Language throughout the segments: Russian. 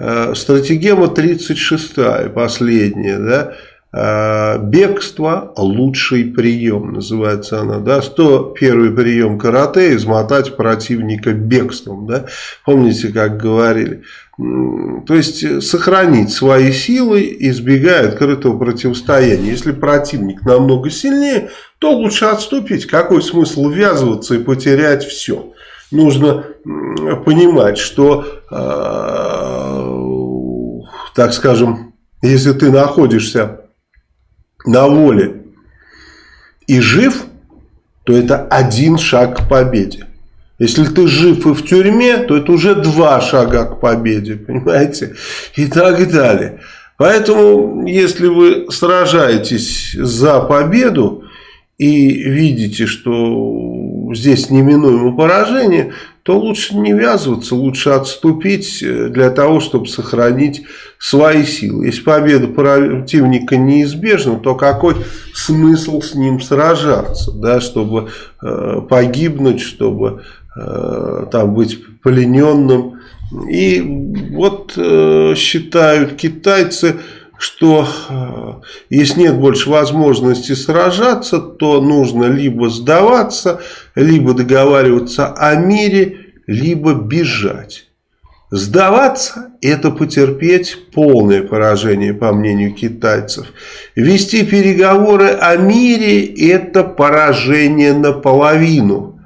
э, стратегема 36 последняя, да, э, бегство лучший прием, называется она, да, 101 прием карате, измотать противника бегством, да, помните, как говорили, то есть сохранить свои силы, избегая открытого противостояния. Если противник намного сильнее, то лучше отступить. Какой смысл ввязываться и потерять все? Нужно понимать, что, э, так скажем, если ты находишься на воле и жив, то это один шаг к победе. Если ты жив и в тюрьме, то это уже два шага к победе, понимаете? И так далее. Поэтому, если вы сражаетесь за победу и видите, что здесь неминуемо поражение, то лучше не ввязываться, лучше отступить для того, чтобы сохранить свои силы. Если победа противника неизбежна, то какой смысл с ним сражаться, да, чтобы э, погибнуть, чтобы Э, там быть плененным. И вот э, считают китайцы, что э, если нет больше возможности сражаться, то нужно либо сдаваться, либо договариваться о мире, либо бежать. Сдаваться – это потерпеть полное поражение, по мнению китайцев. Вести переговоры о мире – это поражение наполовину.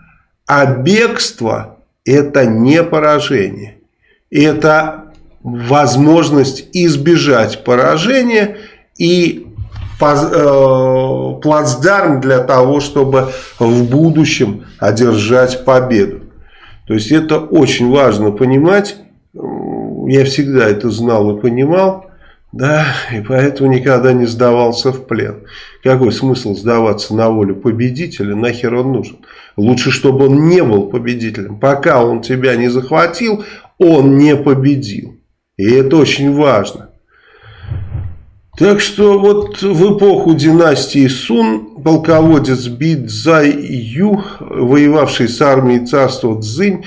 А бегство – это не поражение. Это возможность избежать поражения и э, плацдарм для того, чтобы в будущем одержать победу. То есть это очень важно понимать. Я всегда это знал и понимал. Да, и поэтому никогда не сдавался в плен. Какой смысл сдаваться на волю победителя? Нахер он нужен? Лучше, чтобы он не был победителем. Пока он тебя не захватил, он не победил. И это очень важно. Так что вот в эпоху династии Сун полководец Би Ю, воевавший с армией царства Цзинь,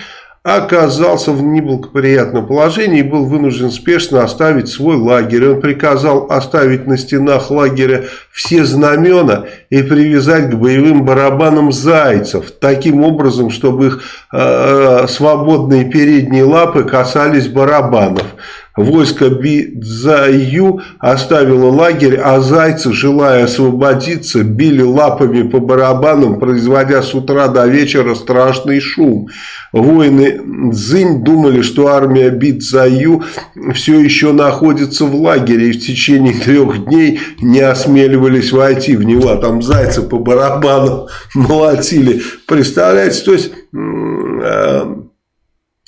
оказался в неблагоприятном положении и был вынужден спешно оставить свой лагерь. Он приказал оставить на стенах лагеря все знамена и привязать к боевым барабанам зайцев, таким образом, чтобы их э, свободные передние лапы касались барабанов. Войско Бидзаю оставило лагерь, а зайцы, желая освободиться, били лапами по барабанам, производя с утра до вечера страшный шум. Воины Цзинь думали, что армия Бидзаю все еще находится в лагере и в течение трех дней не осмеливались войти в него. А там зайцы по барабанам молотили. Представляете, то есть э,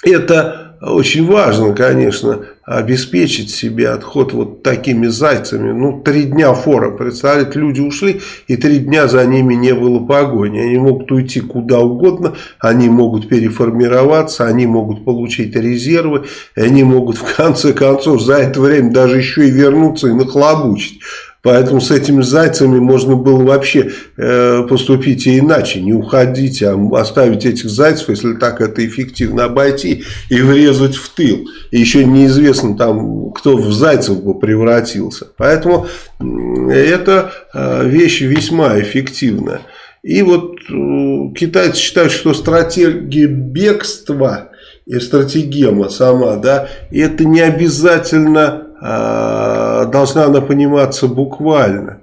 это очень важно, конечно, обеспечить себе отход вот такими зайцами. Ну, три дня фора, представляете, люди ушли, и три дня за ними не было погони. Они могут уйти куда угодно, они могут переформироваться, они могут получить резервы, они могут в конце концов за это время даже еще и вернуться и нахлобучить. Поэтому с этими зайцами можно было вообще э, поступить и иначе. Не уходить, а оставить этих зайцев, если так это эффективно обойти и врезать в тыл. И еще неизвестно там, кто в зайцев бы превратился. Поэтому это э, вещь весьма эффективная. И вот э, китайцы считают, что стратегия бегства и стратегема сама, да, это не обязательно должна она пониматься буквально.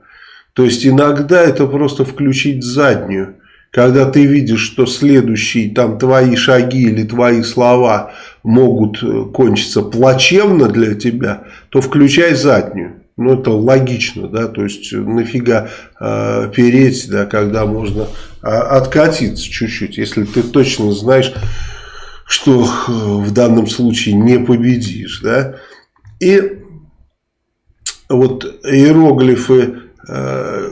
То есть иногда это просто включить заднюю. Когда ты видишь, что следующие там твои шаги или твои слова могут э, кончиться плачевно для тебя, то включай заднюю. Ну, это логично, да, то есть нафига э, переть, да, когда можно э, откатиться чуть-чуть, если ты точно знаешь, что э, в данном случае не победишь, да. И вот иероглифы э,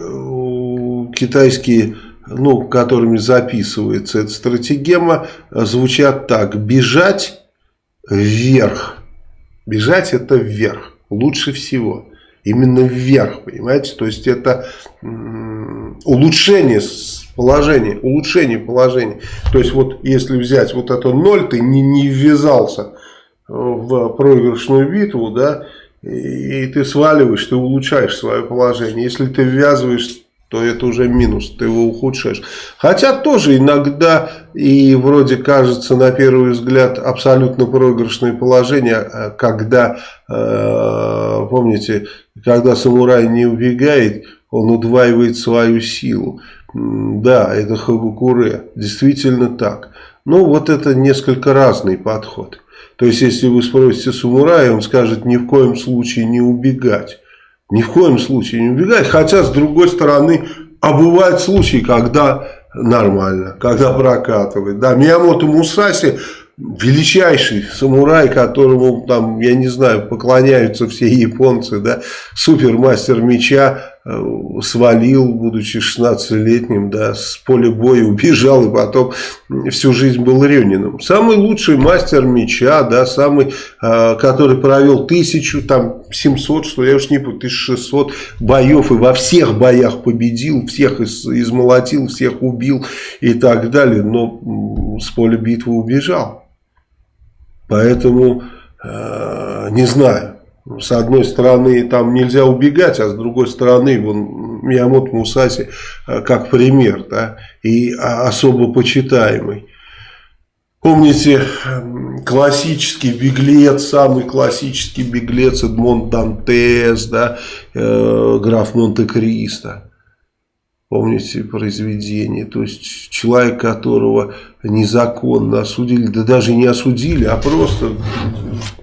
китайские, ну, которыми записывается эта стратегема, звучат так. Бежать вверх. Бежать это вверх. Лучше всего. Именно вверх, понимаете? То есть это улучшение положения, улучшение положения. То есть вот если взять вот это ноль, ты не, не ввязался в проигрышную битву, да, и ты сваливаешь, ты улучшаешь свое положение. Если ты ввязываешь, то это уже минус, ты его ухудшаешь. Хотя тоже иногда и вроде кажется на первый взгляд абсолютно проигрышное положение, а когда, э, помните, когда самурай не убегает, он удваивает свою силу. Да, это Хагукуре, действительно так. Но вот это несколько разный подход. То есть, если вы спросите самурая, он скажет ни в коем случае не убегать. Ни в коем случае не убегать. Хотя, с другой стороны, а бывают случаи, когда нормально, когда прокатывает. Да, Миямото Мусаси величайший самурай, которому там, я не знаю, поклоняются все японцы, да, супермастер меча, свалил, будучи 16-летним, да, с поля боя убежал и потом всю жизнь был Рениным. Самый лучший мастер меча, да, самый, э, который провел тысячу, там, 700, что я уж не помню, 1600 боев и во всех боях победил, всех из, измолотил, всех убил и так далее, но с поля битвы убежал. Поэтому, э, не знаю, с одной стороны, там нельзя убегать, а с другой стороны, вон, Миямото Мусаси э, как пример, да, и а, особо почитаемый. Помните, классический беглец, самый классический беглец Эдмон Дантес, да, э, граф Монте-Кристо помните, произведение. То есть человек, которого незаконно осудили, да даже не осудили, а просто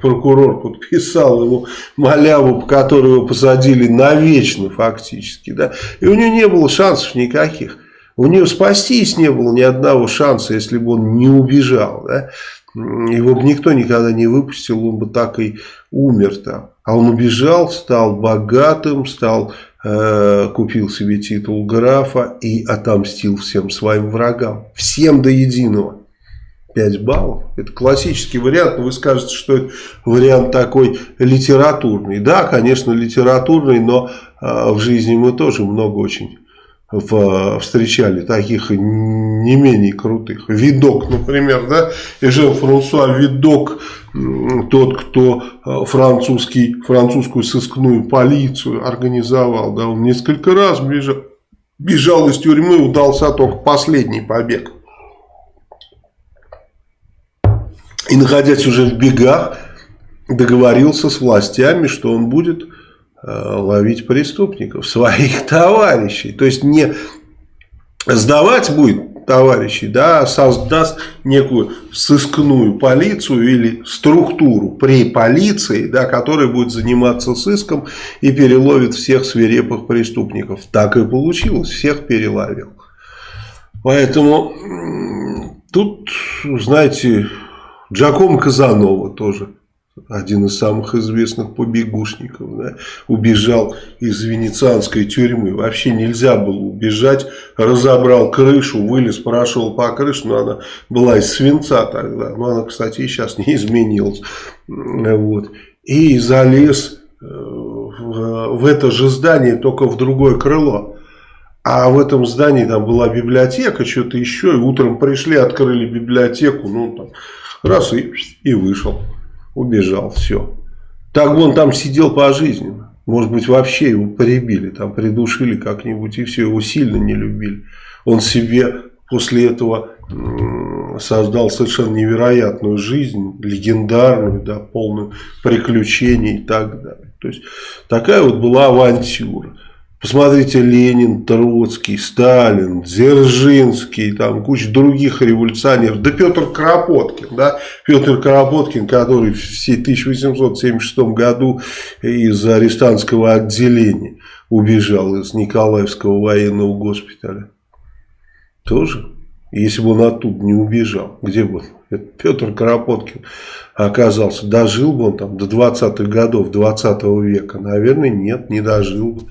прокурор подписал ему маляву, по которой его посадили навечно фактически. Да? И у него не было шансов никаких. У него спастись не было ни одного шанса, если бы он не убежал. Да? Его бы никто никогда не выпустил, он бы так и умер там. А он убежал, стал богатым, стал Э, купил себе титул графа и отомстил всем своим врагам. Всем до единого. 5 баллов. Это классический вариант, но вы скажете, что это вариант такой литературный. Да, конечно, литературный, но э, в жизни мы тоже много очень встречали таких не менее крутых. Видок, например, да, Эжен Франсуа Видок, тот, кто э, французский, французскую сыскную полицию организовал, да, он несколько раз бежал, бежал из тюрьмы, удался только последний побег. И находясь уже в бегах, договорился с властями, что он будет ловить преступников, своих товарищей. То есть не сдавать будет товарищей, да, а создаст некую сыскную полицию или структуру при полиции, да, которая будет заниматься сыском и переловит всех свирепых преступников. Так и получилось, всех переловил. Поэтому тут, знаете, Джаком Казанова тоже один из самых известных побегушников, да, убежал из венецианской тюрьмы. Вообще нельзя было убежать, разобрал крышу, вылез, прошел по крыше, но она была из свинца тогда, но она, кстати, и сейчас не изменилась. Вот. И залез э, в это же здание, только в другое крыло. А в этом здании там была библиотека, что-то еще, и утром пришли, открыли библиотеку, ну там, раз и, и вышел убежал, все. Так он там сидел пожизненно. Может быть, вообще его поребили, там придушили как-нибудь, и все, его сильно не любили. Он себе после этого создал совершенно невероятную жизнь, легендарную, да, полную приключений и так далее. То есть, такая вот была авантюра. Посмотрите, Ленин, Троцкий, Сталин, Дзержинский, там куча других революционеров. Да Петр Кропоткин, да, Петр Кропоткин, который в 1876 году из арестантского отделения убежал из Николаевского военного госпиталя. Тоже, если бы он оттуда не убежал, где бы он? Петр Кропоткин оказался. Дожил бы он там до 20-х годов 20 -го века? Наверное, нет, не дожил бы.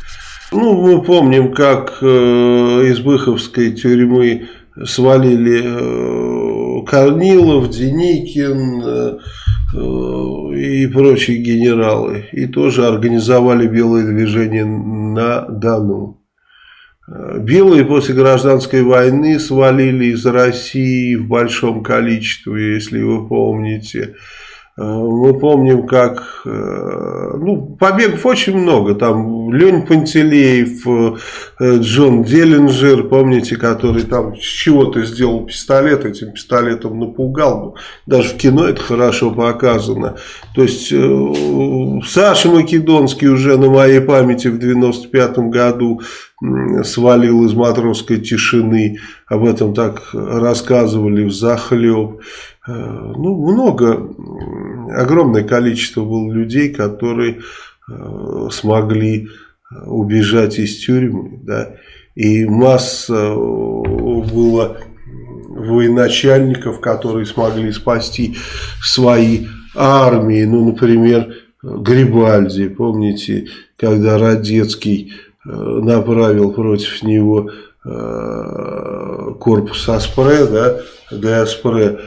Ну, мы помним, как э, из Быховской тюрьмы свалили э, Корнилов, Деникин э, и прочие генералы. И тоже организовали белое движение на Дону. Белые после гражданской войны свалили из России в большом количестве, если вы помните. Мы помним, как э, ну, побегов очень много. Там Лень Пантелеев, э, Джон Деллинджер, помните, который там с чего-то сделал пистолет, этим пистолетом напугал. Даже в кино это хорошо показано. То есть Саша Македонский уже на моей памяти в 95 году свалил из матросской тишины. Об этом так рассказывали в захлеб. Ну, много огромное количество было людей, которые э, смогли э, убежать из тюрьмы, да, и масса э, было военачальников, которые смогли спасти свои армии, ну, например, Грибальди, помните, когда Радецкий направил против него корпус Аспре, да, Деаспре,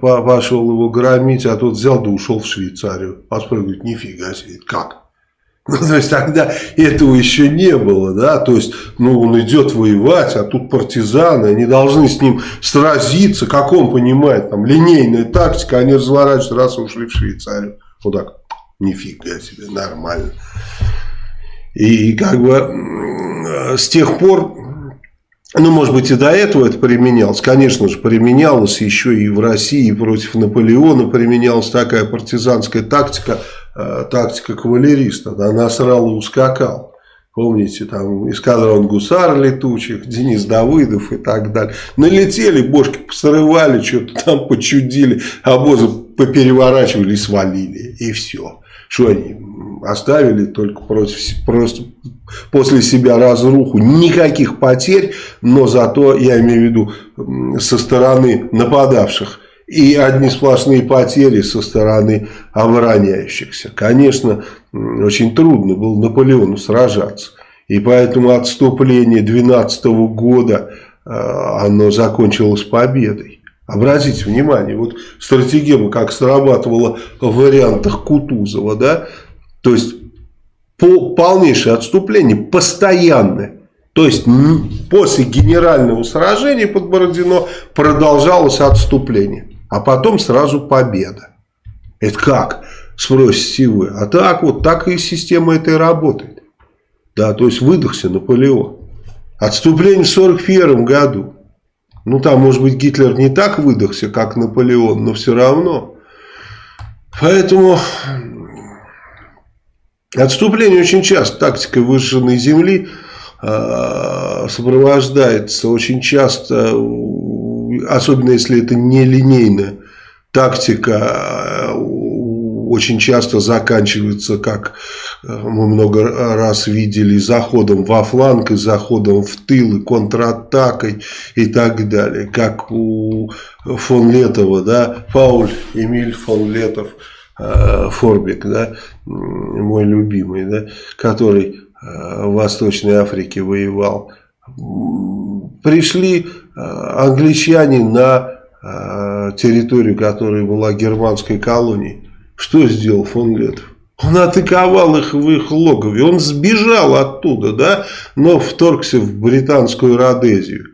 пошел его громить, а тот взял да ушел в Швейцарию. Аспре говорит, нифига себе, как? Ну, то есть тогда этого еще не было, да, то есть, ну, он идет воевать, а тут партизаны, они должны с ним сразиться, как он понимает, там, линейная тактика, они разворачиваются, раз ушли в Швейцарию. Вот так, нифига себе, нормально. И как бы с тех пор ну, может быть, и до этого это применялось. Конечно же, применялось еще и в России против Наполеона применялась такая партизанская тактика, э, тактика кавалериста. Да, насрал и ускакал. Помните, там эскадрон гусар летучих, Денис Давыдов и так далее. Налетели, бошки посрывали, что-то там почудили, обозы попереворачивали и свалили. И все. Что они оставили только против, просто после себя разруху, никаких потерь, но зато, я имею в виду, со стороны нападавших, и одни сплошные потери со стороны обороняющихся. Конечно, очень трудно было Наполеону сражаться. И поэтому отступление 12 года, э, оно закончилось победой. Обратите внимание, вот стратегема как срабатывала в вариантах Кутузова, да, то есть по полнейшее отступление, постоянное. То есть после генерального сражения под Бородино продолжалось отступление, а потом сразу победа. Это как? Спросите вы. А так вот, так и система этой работает. Да, то есть выдохся Наполеон. Отступление в 1941 году. Ну, там, может быть, Гитлер не так выдохся, как Наполеон, но все равно. Поэтому отступление очень часто. Тактикой выжженной земли э, сопровождается очень часто, особенно если это не линейная тактика, очень часто заканчивается, как э, мы много раз видели, заходом во фланг, и заходом в тыл, и контратакой и так далее. Как у фон Летова, да, Пауль Эмиль фон Летов, Форбик, да, мой любимый, да, который э, в Восточной Африке воевал. Пришли англичане на территорию, которая была германской колонией. Что сделал фон Летов? Он атаковал их в их логове. Он сбежал оттуда, да, но вторгся в британскую Родезию.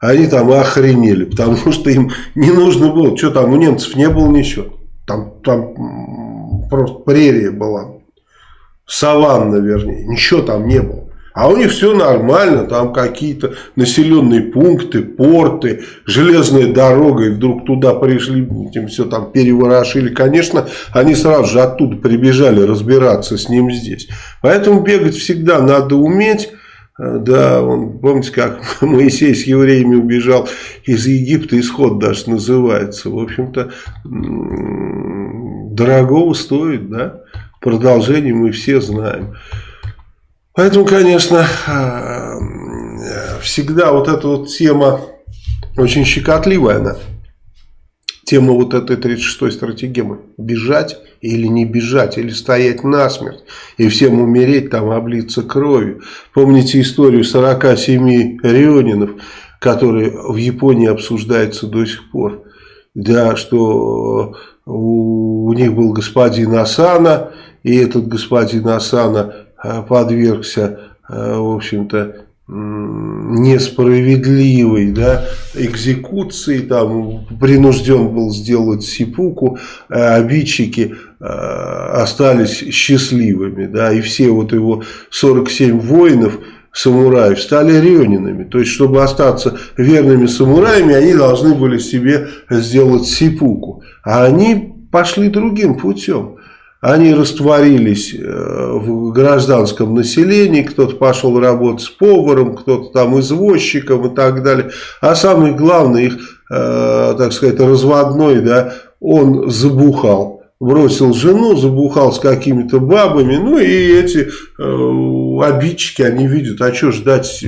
Они там охренели, потому что им не нужно было. Что там, у немцев не было ничего. Там, там просто прерия была. Саванна, вернее. Ничего там не было. А у них все нормально, там какие-то населенные пункты, порты, железная дорога, и вдруг туда пришли, этим все там переворошили. Конечно, они сразу же оттуда прибежали разбираться с ним здесь. Поэтому бегать всегда надо уметь. Э, да, он, помните, как Моисей с евреями убежал из Египта, исход даже называется. В общем-то, дорогого стоит, да. Продолжение мы все знаем. Поэтому, конечно, э, всегда вот эта вот тема очень щекотливая она. Тема вот этой 36-й стратегемы. Бежать или не бежать, или стоять насмерть. И всем умереть, там облиться кровью. Помните историю 47 рионинов, которые в Японии обсуждаются до сих пор. Да, что у, у них был господин Асана, и этот господин Асана Э, подвергся, э, в общем-то, несправедливой да, экзекуции, там принужден был сделать сипуку, а обидчики э, остались счастливыми, да, и все вот его 47 воинов, самураев стали рёнинами. То есть, чтобы остаться верными самураями, они должны были себе сделать сипуку. А они пошли другим путем. Они растворились э, в гражданском населении, кто-то пошел работать с поваром, кто-то там извозчиком и так далее. А самый главный их, э, так сказать, разводной, да, он забухал. Бросил жену, забухал с какими-то бабами, ну и эти э, обидчики, они видят, а что ждать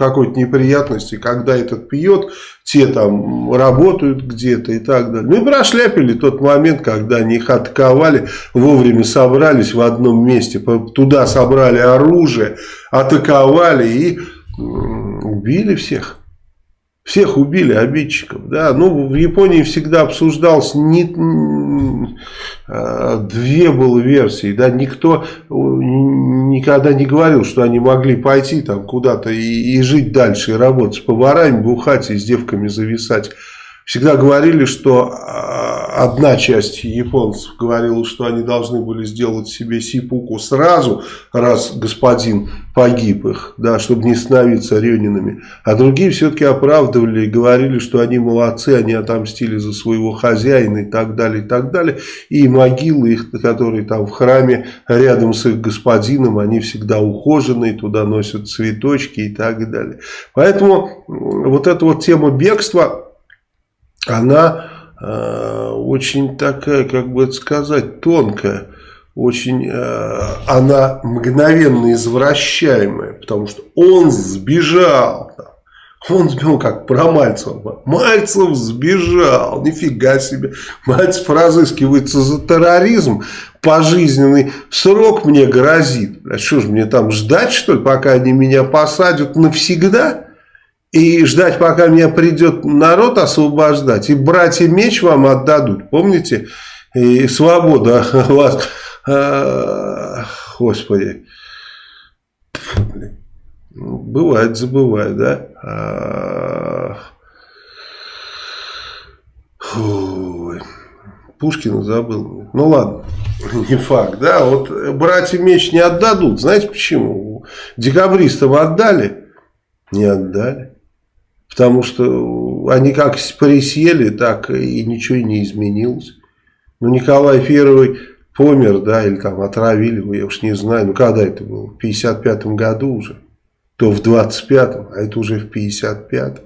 какой-то неприятности, когда этот пьет, те там работают где-то и так далее. Мы прошляпили тот момент, когда они их атаковали, вовремя собрались в одном месте, туда собрали оружие, атаковали и убили всех. Всех убили обидчиков. Да? Ну, в Японии всегда обсуждался не, а, две было версии. Да? Никто никогда не говорил, что они могли пойти там куда-то и, и жить дальше, и работать с поварами, бухать и с девками зависать. Всегда говорили, что а, одна часть японцев говорила, что они должны были сделать себе сипуку сразу, раз господин погиб их, да, чтобы не становиться ренинами. А другие все-таки оправдывали и говорили, что они молодцы, они отомстили за своего хозяина и так далее, и так далее. И могилы их, которые там в храме рядом с их господином, они всегда ухоженные, туда носят цветочки и так далее. Поэтому вот эта вот тема бегства она очень такая, как бы это сказать, тонкая, очень, э, она мгновенно извращаемая, потому что он сбежал, он сбежал, как про Мальцева. Мальцев сбежал, нифига себе. Мальцев разыскивается за терроризм. Пожизненный срок мне грозит. А что же мне там ждать, что ли, пока они меня посадят навсегда? И ждать, пока меня придет народ освобождать, и братья меч вам отдадут, помните? И свобода вас, а, господи, бывает, забывает, да? А, Пушкина забыл. Ну ладно, не факт, да? Вот братья меч не отдадут. Знаете почему? Декабристам отдали? Не отдали. Потому что они как присели, так и ничего не изменилось. Ну, Николай Первый помер, да, или там отравили его, я уж не знаю. Ну, когда это было? В 55 году уже. То в 25-м, а это уже в 55-м.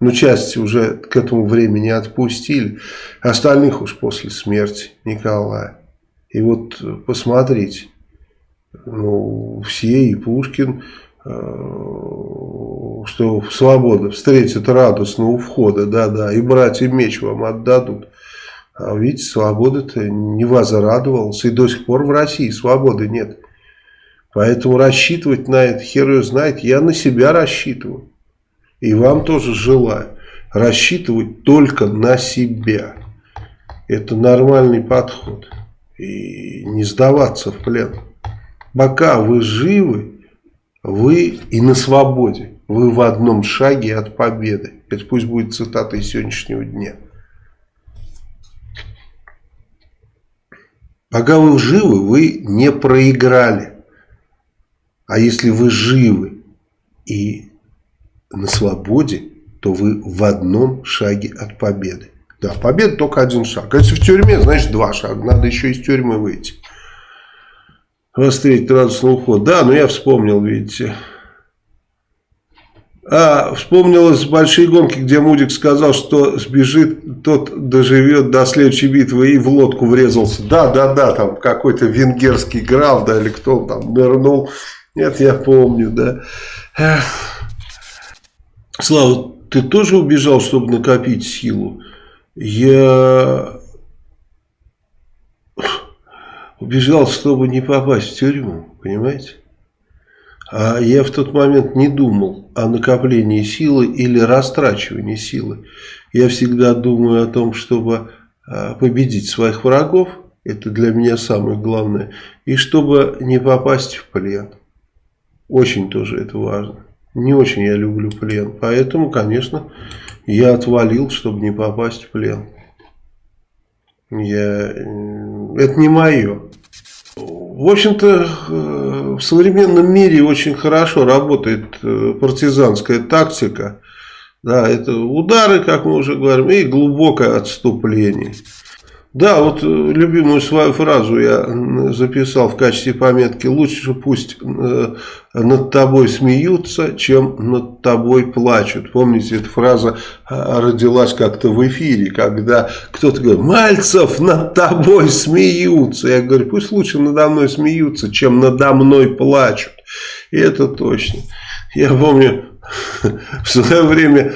Ну, части уже к этому времени отпустили. Остальных уж после смерти Николая. И вот посмотрите. Ну, все, и Пушкин, что свобода встретит радостно у входа, да-да, и братья меч вам отдадут. А видите, свобода-то не возрадовалась, и до сих пор в России свободы нет. Поэтому рассчитывать на это, хер ее знает, я на себя рассчитываю. И вам тоже желаю рассчитывать только на себя. Это нормальный подход. И не сдаваться в плен. Пока вы живы, вы и на свободе. Вы в одном шаге от победы. Это пусть будет цитата из сегодняшнего дня. Пока вы живы, вы не проиграли. А если вы живы и на свободе, то вы в одном шаге от победы. Да, победа только один шаг. А если в тюрьме, значит два шага. Надо еще из тюрьмы выйти. Встретить радостный уход. Да, но я вспомнил, видите. А, вспомнилось большие гонки, где Мудик сказал, что сбежит, тот доживет до следующей битвы и в лодку врезался. Да, да, да, там какой-то венгерский граф, да, или кто там нырнул. Нет, я помню, да. Слава, ты тоже убежал, чтобы накопить силу? Я убежал, чтобы не попасть в тюрьму, понимаете? А я в тот момент не думал о накоплении силы или растрачивании силы. Я всегда думаю о том, чтобы а, победить своих врагов, это для меня самое главное, и чтобы не попасть в плен. Очень тоже это важно. Не очень я люблю плен. Поэтому, конечно, я отвалил, чтобы не попасть в плен. Я... Это не мое. В общем-то, э, в современном мире очень хорошо работает э, партизанская тактика. Да, это удары, как мы уже говорим, и глубокое отступление. Да, вот э, любимую свою фразу я записал в качестве пометки. Лучше пусть э, над тобой смеются, чем над тобой плачут. Помните, эта фраза э, родилась как-то в эфире, когда кто-то говорит, Мальцев, над тобой смеются. Я говорю, пусть лучше надо мной смеются, чем надо мной плачут. И это точно. Я помню, в свое время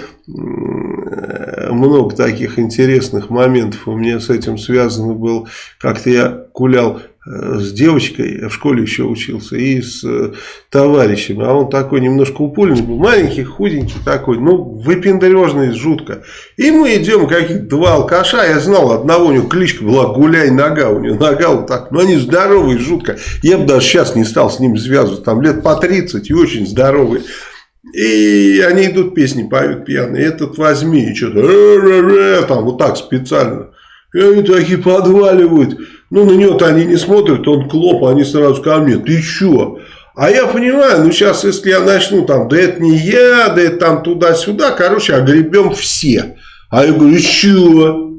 много таких интересных моментов у меня с этим связано было. Как-то я гулял э, с девочкой, я в школе еще учился, и с э, товарищем. А он такой немножко упульный был, маленький, худенький такой, ну, выпендрежный жутко. И мы идем, каких-то два алкаша, я знал, одного у него кличка была Гуляй Нога, у него нога вот так, ну, они здоровые, жутко. Я бы даже сейчас не стал с ним связываться, там лет по 30 и очень здоровые. И они идут, песни поют пьяные. Этот возьми, и что-то «Э, э, там вот так специально. И они такие подваливают. Ну, на него-то они не смотрят, он клоп, они сразу ко мне. Ты что? А я понимаю, ну сейчас, если я начну там, да это не я, да это там туда-сюда, короче, огребем все. А я говорю, что?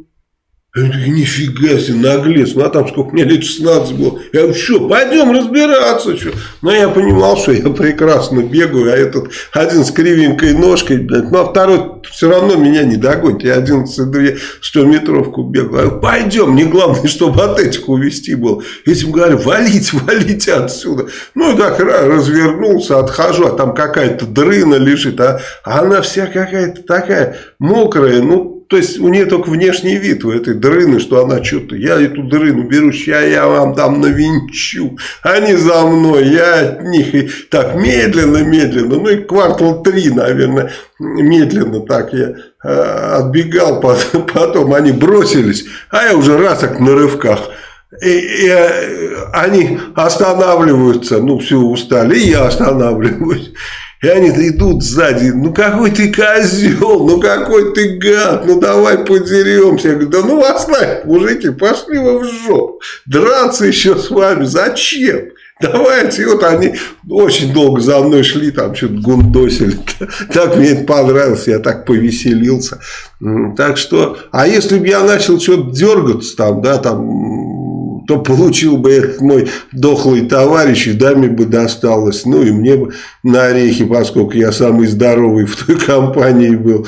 Я говорю, нифига себе, наглец. Ну, а там сколько мне лет 16 было. Я говорю, что, пойдем разбираться. Что? Но я понимал, что я прекрасно бегаю, а этот один с кривенькой ножкой, блядь, ну, а второй все равно меня не догонит. Я 11-2 100-метровку бегал. Я говорю, пойдем, мне главное, чтобы от этих увести был. Этим говорю, валить, валите отсюда. Ну, и так развернулся, отхожу, а там какая-то дрына лежит, а она вся какая-то такая мокрая, ну, то есть у нее только внешний вид у этой дрыны, что она что-то, я эту дрыну беру, сейчас я вам там навинчу, они за мной, я от них. И так медленно, медленно, ну и квартал три, наверное, медленно так я э, отбегал, потом они бросились, а я уже раз так на рывках. И, и э, они останавливаются, ну все устали, и я останавливаюсь. И они идут сзади, ну какой ты козел, ну какой ты гад, ну давай подеремся. Я говорю, да ну оставь, мужики, пошли вы в жопу. Драться еще с вами, зачем? Давайте, и вот они очень долго за мной шли, там что-то гундосили. Так мне это понравилось, я так повеселился. Так что, а если бы я начал что-то дергаться там, да, там то получил бы этот мой дохлый товарищ, и даме бы досталось, ну и мне бы на орехи, поскольку я самый здоровый в той компании был.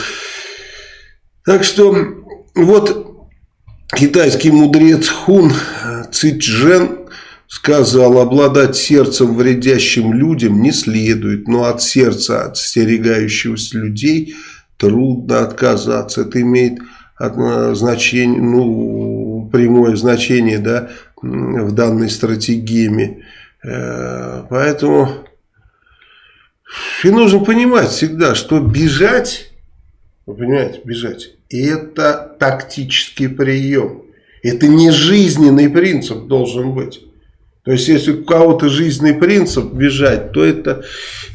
Так что вот китайский мудрец Хун Цичжен сказал, обладать сердцем вредящим людям не следует, но от сердца отстерегающегося людей трудно отказаться. Это имеет значение, ну, прямое значение, да, в данной стратегии. Э, поэтому и нужно понимать всегда, что бежать, вы понимаете, бежать, это тактический прием. Это не жизненный принцип должен быть. То есть, если у кого-то жизненный принцип бежать, то это,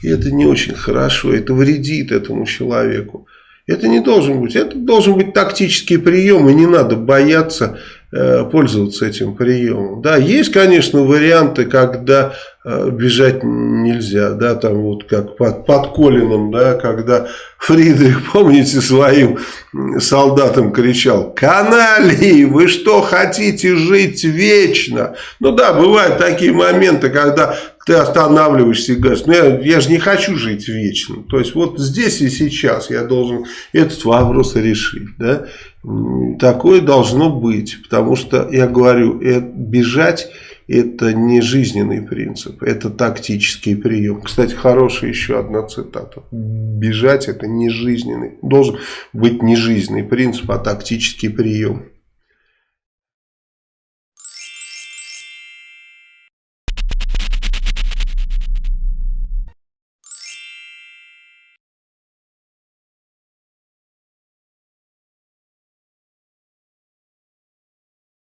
это не очень хорошо, это вредит этому человеку. Это не должен быть. Это должен быть тактический прием, и не надо бояться пользоваться этим приемом. Да, есть, конечно, варианты, когда э, бежать нельзя, да, там вот как под, под Колином, да, когда Фридрих, помните, своим солдатам кричал, канали, вы что, хотите жить вечно? Ну да, бывают такие моменты, когда ты останавливаешься и говоришь, ну я, я же не хочу жить вечно. То есть вот здесь и сейчас я должен этот вопрос решить. Да? Такое должно быть, потому что я говорю, это, бежать это не жизненный принцип, это тактический прием. Кстати, хорошая еще одна цитата. Бежать это не жизненный, должен быть не жизненный принцип, а тактический прием.